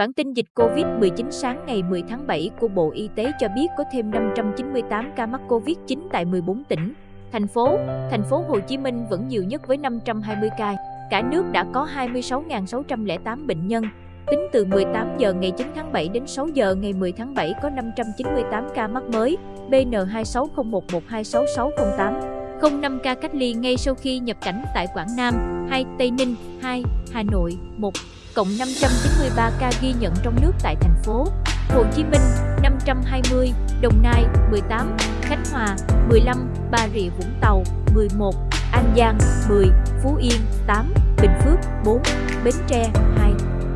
Bản tin dịch COVID-19 sáng ngày 10 tháng 7 của Bộ Y tế cho biết có thêm 598 ca mắc Covid-9 tại 14 tỉnh, thành phố. Thành phố Hồ Chí Minh vẫn nhiều nhất với 520 ca. Cả nước đã có 26.608 bệnh nhân. Tính từ 18 giờ ngày 9 tháng 7 đến 6 giờ ngày 10 tháng 7 có 598 ca mắc mới, BN26011266608. 05 ca cách ly ngay sau khi nhập cảnh tại Quảng Nam, 2 Tây Ninh, 2 Hà Nội, 1 cộng 593 ca ghi nhận trong nước tại thành phố Hồ Chí Minh 520, Đồng Nai 18, Khánh Hòa 15, Bà Rịa Vũng Tàu 11, An Giang 10, Phú Yên 8, Bình Phước 4, Bến Tre 2,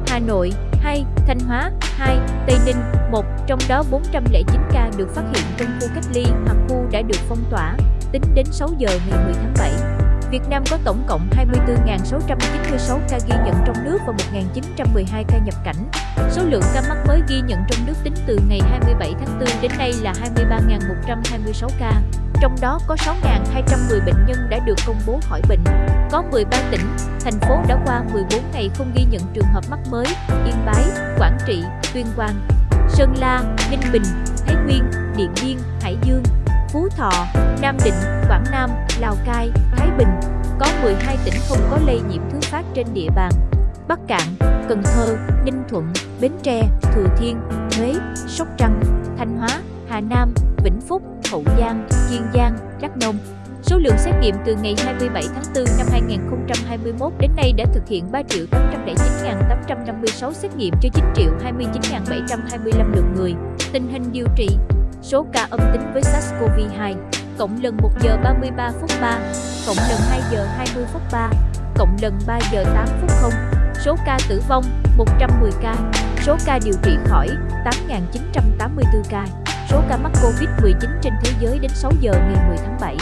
Hà Nội 2, Thanh Hóa 2, Tây Ninh 1, trong đó 409 ca được phát hiện trong khu cách ly hoặc khu đã được phong tỏa, tính đến 6 giờ ngày 10 tháng 7. Việt Nam có tổng cộng 24.696 ca ghi nhận trong nước và 1.912 ca nhập cảnh. Số lượng ca mắc mới ghi nhận trong nước tính từ ngày 27 tháng 4 đến nay là 23.126 ca. Trong đó có 6.210 bệnh nhân đã được công bố khỏi bệnh. Có 13 tỉnh, thành phố đã qua 14 ngày không ghi nhận trường hợp mắc mới, Yên Bái, Quảng Trị, Tuyên Quang, Sơn La, Ninh Bình, Thái Nguyên, Điện Biên, Hải Dương, Phú Thọ, Nam Định, Quảng Nam, Lào Cai, Thái Bình. Có 12 tỉnh không có lây nhiễm thứ phát trên địa bàn. Bắc Cạn, Cần Thơ, Ninh Thuận, Bến Tre, Thừa Thiên, Huế, Sóc Trăng, Thanh Hóa, Hà Nam, Vĩnh Phúc, Hậu Giang, Kiên Giang, Đắk Nông. Số lượng xét nghiệm từ ngày 27 tháng 4 năm 2021 đến nay đã thực hiện 3.809.856 xét nghiệm cho 9.29.725 lượt người. Tình hình điều trị số ca âm tính với SARS-CoV-2, cộng lần 1 giờ 33 phút 3, cộng lần 2 giờ 20 phút 3, cộng lần 3 giờ 8 phút 0. Số ca tử vong 110 ca, số ca điều trị khỏi 8.984 ca. Số ca mắc Covid-19 trên thế giới đến 6 giờ ngày 10 tháng 7.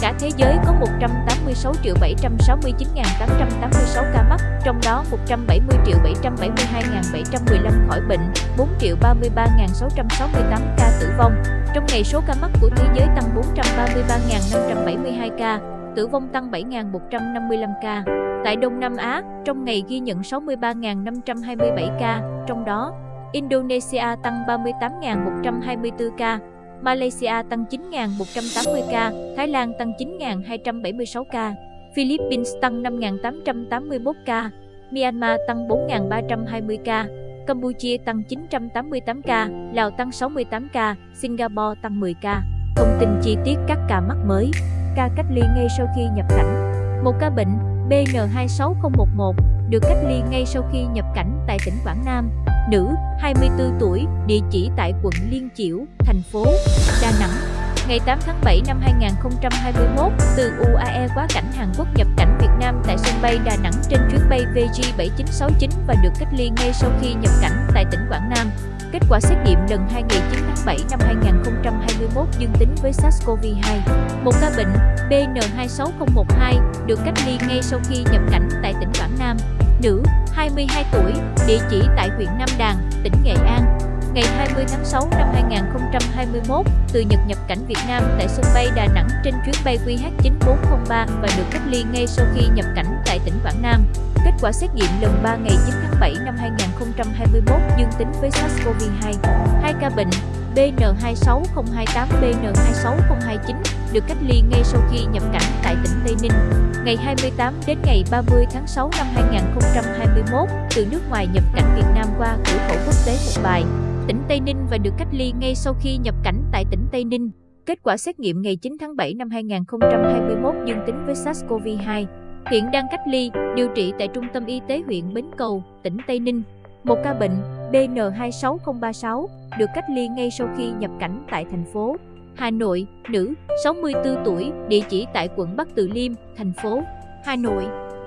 Cả thế giới có 186 triệu 769.886 ca mắc, trong đó 170 triệu 772.715 khỏi bệnh, 4 triệu 33.668 ca tử vong. Trong ngày số ca mắc của thế giới tăng 433.572 ca, tử vong tăng 7.155 ca. Tại Đông Nam Á, trong ngày ghi nhận 63.527 ca, trong đó Indonesia tăng 38.124 ca, Malaysia tăng 9.180 ca, Thái Lan tăng 9.276 ca, Philippines tăng 5.881 ca, Myanmar tăng 4.320 ca, Campuchia tăng 988 ca, Lào tăng 68 ca, Singapore tăng 10 ca. Thông tin chi tiết các ca mắc mới, ca cách ly ngay sau khi nhập cảnh. Một ca bệnh BN26011 được cách ly ngay sau khi nhập cảnh tại tỉnh Quảng Nam nữ, 24 tuổi, địa chỉ tại quận Liên Chiểu, thành phố Đà Nẵng. Ngày 8 tháng 7 năm 2021, từ UAE quá cảnh Hàn Quốc nhập cảnh Việt Nam tại sân bay Đà Nẵng trên chuyến bay VG7969 và được cách ly ngay sau khi nhập cảnh tại tỉnh Quảng Nam. Kết quả xét nghiệm lần 2 ngày 9 tháng 7 năm 2021 dương tính với SARS-CoV-2. Một ca bệnh BN26012 được cách ly ngay sau khi nhập cảnh tại tỉnh Quảng Nam nữ, 22 tuổi, địa chỉ tại huyện Nam Đàn, tỉnh Nghệ An. Ngày 20 tháng 6 năm 2021, từ Nhật nhập cảnh Việt Nam tại sân bay Đà Nẵng trên chuyến bay QH9403 và được cách ly ngay sau khi nhập cảnh tại tỉnh Quảng Nam. Kết quả xét nghiệm lần 3 ngày 9 tháng 7 năm 2021 dương tính với SARS-CoV-2. Hai ca bệnh BN26028, BN26029 được cách ly ngay sau khi nhập cảnh tại tỉnh Tây Ninh. Ngày 28 đến ngày 30 tháng 6 năm 2021, từ nước ngoài nhập cảnh Việt Nam qua cửa khẩu quốc tế Mộc Bài, tỉnh Tây Ninh và được cách ly ngay sau khi nhập cảnh tại tỉnh Tây Ninh. Kết quả xét nghiệm ngày 9 tháng 7 năm 2021 dương tính với SARS-CoV-2. Hiện đang cách ly, điều trị tại Trung tâm Y tế huyện Bến Cầu, tỉnh Tây Ninh. Một ca bệnh BN26036 được cách ly ngay sau khi nhập cảnh tại thành phố Hà Nội, nữ, 64 tuổi, địa chỉ tại quận Bắc Từ Liêm, thành phố Hà Nội.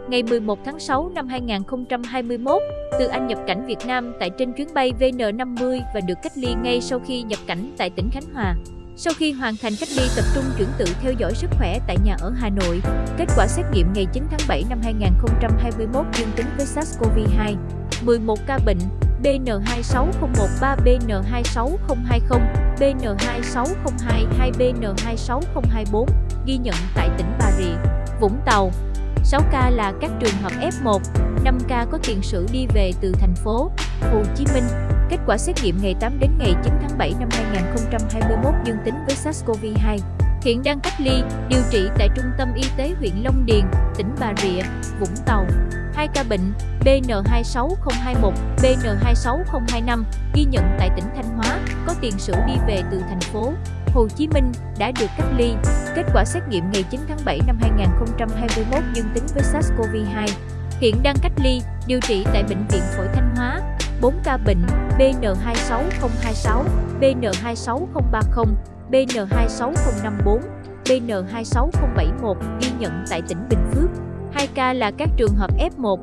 Ngày 11 tháng 6 năm 2021, từ Anh nhập cảnh Việt Nam tại trên chuyến bay VN50 và được cách ly ngay sau khi nhập cảnh tại tỉnh Khánh Hòa. Sau khi hoàn thành cách ly tập trung chuyển tự theo dõi sức khỏe tại nhà ở Hà Nội, kết quả xét nghiệm ngày 9 tháng 7 năm 2021 dương tính với SARS-CoV-2. 11 ca bệnh BN26013, BN26020, BN26022, BN26024 ghi nhận tại tỉnh Bà Rịa, Vũng Tàu. 6 ca là các trường hợp F1, 5 ca có tiền sử đi về từ thành phố Hồ Chí Minh. Kết quả xét nghiệm ngày 8 đến ngày 9 tháng 7 năm 2021 dương tính với SARS-CoV-2. Hiện đang cách ly, điều trị tại Trung tâm Y tế huyện Long Điền, tỉnh Bà Rịa, Vũng Tàu. Hai ca bệnh BN26021, BN26025 ghi nhận tại tỉnh Thanh Hóa, có tiền sử đi về từ thành phố Hồ Chí Minh đã được cách ly. Kết quả xét nghiệm ngày 9 tháng 7 năm 2021 dương tính với SARS-CoV-2. Hiện đang cách ly, điều trị tại Bệnh viện Phổi Thanh Hóa. 4 ca bệnh BN26026, BN26030, BN26054, BN26071 ghi nhận tại tỉnh Bình Phước. 2 ca là các trường hợp F1,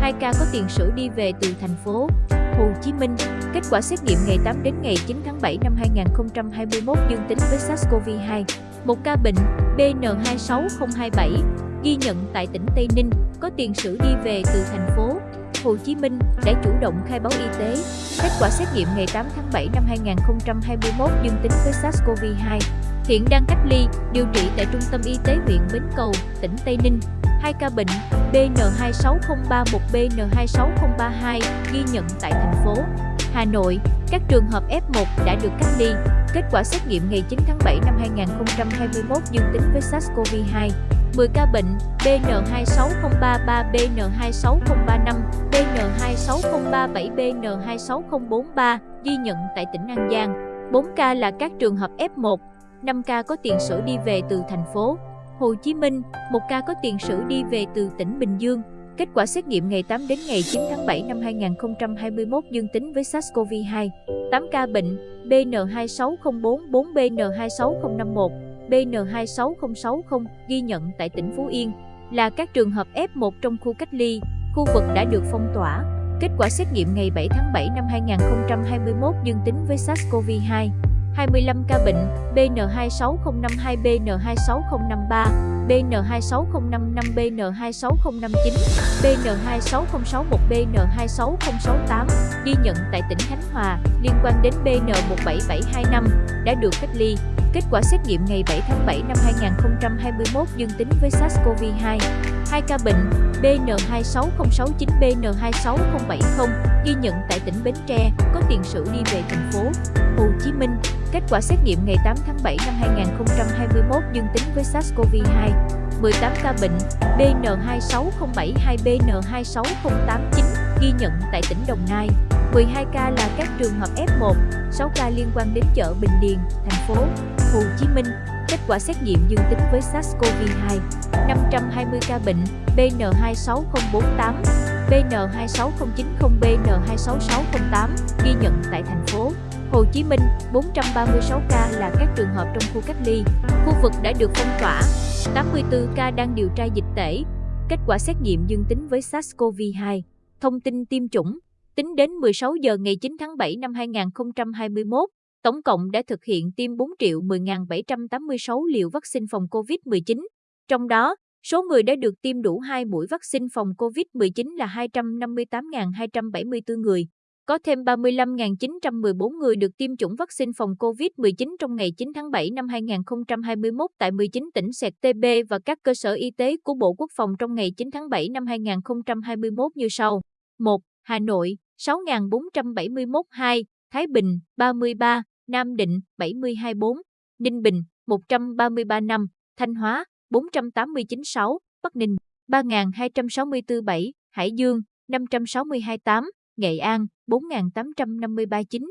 2 ca có tiền sử đi về từ thành phố Hồ Chí Minh. Kết quả xét nghiệm ngày 8 đến ngày 9 tháng 7 năm 2021 dương tính với SARS-CoV-2. Một ca bệnh BN26027 ghi nhận tại tỉnh Tây Ninh có tiền sử đi về từ thành phố Hồ Chí Minh đã chủ động khai báo y tế. Kết quả xét nghiệm ngày 8 tháng 7 năm 2021 dương tính với SARS-CoV-2. Hiện đang cách ly, điều trị tại Trung tâm Y tế huyện Bến Cầu, tỉnh Tây Ninh. Hai ca bệnh BN26031, BN26032 ghi nhận tại thành phố Hà Nội. Các trường hợp F1 đã được cách ly. Kết quả xét nghiệm ngày 9 tháng 7 năm 2021 dương tính với SARS-CoV-2. 10 ca bệnh BN26033, BN26035, BN26037, BN26043 ghi nhận tại tỉnh An Giang. 4 ca là các trường hợp F1, 5 ca có tiền sử đi về từ thành phố Hồ Chí Minh, 1 ca có tiền sử đi về từ tỉnh Bình Dương. Kết quả xét nghiệm ngày 8 đến ngày 9 tháng 7 năm 2021 dương tính với SARS-CoV-2. 8 ca bệnh BN26044, BN26051, BN26060 ghi nhận tại tỉnh Phú Yên là các trường hợp F1 trong khu cách ly, khu vực đã được phong tỏa. Kết quả xét nghiệm ngày 7 tháng 7 năm 2021 dương tính với SARS-CoV-2. 25 ca bệnh BN26052, BN26053, BN26055, BN26059, BN26061, BN26068 ghi nhận tại tỉnh Khánh Hòa liên quan đến BN17725 đã được cách ly. Kết quả xét nghiệm ngày 7 tháng 7 năm 2021 dương tính với SARS-CoV-2. Hai ca bệnh BN26069, BN26070 ghi nhận tại tỉnh Bến Tre có tiền sử đi về thành phố Hồ Chí Minh. Kết quả xét nghiệm ngày 8 tháng 7 năm 2021 dương tính với SARS-CoV-2. 18 ca bệnh BN26072, BN26089 ghi nhận tại tỉnh Đồng Nai. 12 ca là các trường hợp F1, 6 ca liên quan đến chợ Bình Điền, thành phố Hồ Chí Minh. Kết quả xét nghiệm dương tính với SARS-CoV-2. 520 ca bệnh BN26048, BN26090, BN26608 ghi nhận tại thành phố Hồ Chí Minh, 436 ca là các trường hợp trong khu cách ly, khu vực đã được phong tỏa, 84 ca đang điều tra dịch tễ. Kết quả xét nghiệm dương tính với SARS-CoV-2. Thông tin tiêm chủng, tính đến 16 giờ ngày 9 tháng 7 năm 2021, tổng cộng đã thực hiện tiêm 4 triệu 10.786 liều vaccine phòng COVID-19. Trong đó, số người đã được tiêm đủ 2 mũi vaccine phòng COVID-19 là 258.274 người. Có thêm 35.914 người được tiêm chủng vaccine phòng COVID-19 trong ngày 9 tháng 7 năm 2021 tại 19 tỉnh sẹt TB và các cơ sở y tế của Bộ Quốc phòng trong ngày 9 tháng 7 năm 2021 như sau. 1. Hà Nội 6.471 2, Thái Bình 33, Nam Định 72 4, Ninh Bình 133 5, Thanh Hóa 489 6, Bắc Ninh 3.264 7, Hải Dương 562 8, Nghệ An 4.853 9,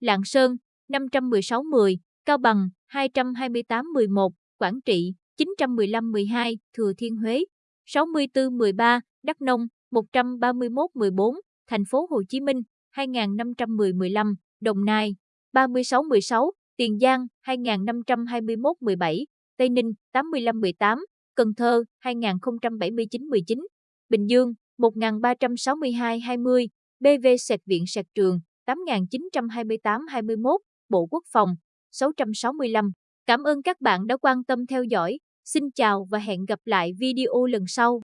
Lạng Sơn 516 10, Cao Bằng 228 11, Quảng Trị 915 12, Thừa Thiên Huế 64 13, Đắk Nông 131 14, Thành phố Hồ Chí Minh 2510 15, Đồng Nai. 36 16, Tiền Giang 2521 17, Tây Ninh 85 18, Cần Thơ 2079 19, Bình Dương 1362 20, BV Sạch viện Sạch trường 8928-21, Bộ Quốc phòng 665. Cảm ơn các bạn đã quan tâm theo dõi. Xin chào và hẹn gặp lại video lần sau.